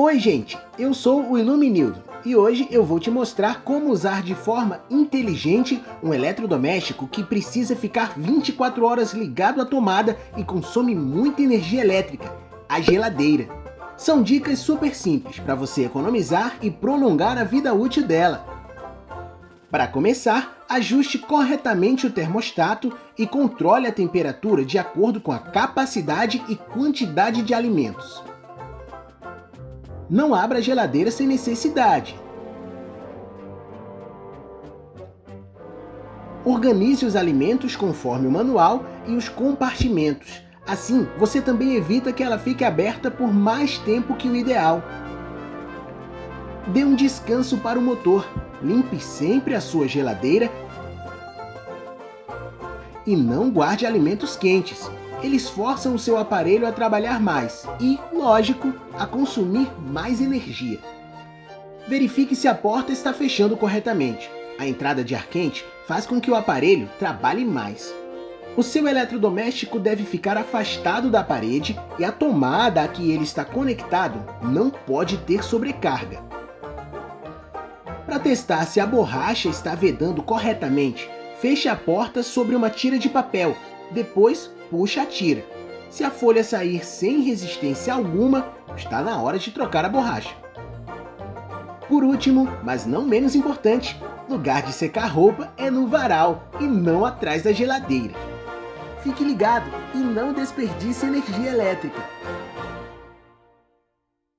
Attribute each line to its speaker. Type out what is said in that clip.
Speaker 1: Oi gente, eu sou o Iluminildo e hoje eu vou te mostrar como usar de forma inteligente um eletrodoméstico que precisa ficar 24 horas ligado à tomada e consome muita energia elétrica, a geladeira. São dicas super simples para você economizar e prolongar a vida útil dela. Para começar, ajuste corretamente o termostato e controle a temperatura de acordo com a capacidade e quantidade de alimentos. Não abra a geladeira sem necessidade. Organize os alimentos conforme o manual e os compartimentos. Assim, você também evita que ela fique aberta por mais tempo que o ideal. Dê um descanso para o motor. Limpe sempre a sua geladeira e não guarde alimentos quentes eles forçam o seu aparelho a trabalhar mais e, lógico, a consumir mais energia. Verifique se a porta está fechando corretamente. A entrada de ar quente faz com que o aparelho trabalhe mais. O seu eletrodoméstico deve ficar afastado da parede e a tomada a que ele está conectado não pode ter sobrecarga. Para testar se a borracha está vedando corretamente, feche a porta sobre uma tira de papel, depois puxa tira. Se a folha sair sem resistência alguma, está na hora de trocar a borracha. Por último, mas não menos importante, lugar de secar roupa é no varal e não atrás da geladeira. Fique ligado e não desperdice energia elétrica.